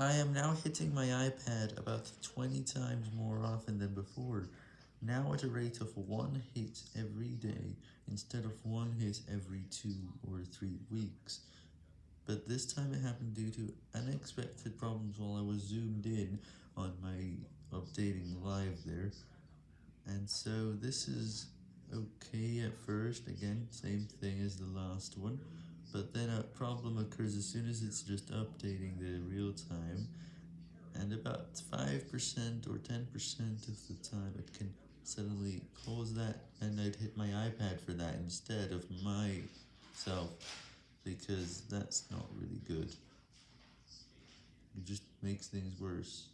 I am now hitting my iPad about 20 times more often than before, now at a rate of one hit every day, instead of one hit every two or three weeks. But this time it happened due to unexpected problems while I was zoomed in on my updating live there, and so this is okay at first, again, same thing as the last one, but then a problem occurs as soon as it's just updating the real time, and about 5% or 10% of the time it can suddenly cause that, and I'd hit my iPad for that instead of myself, because that's not really good. It just makes things worse.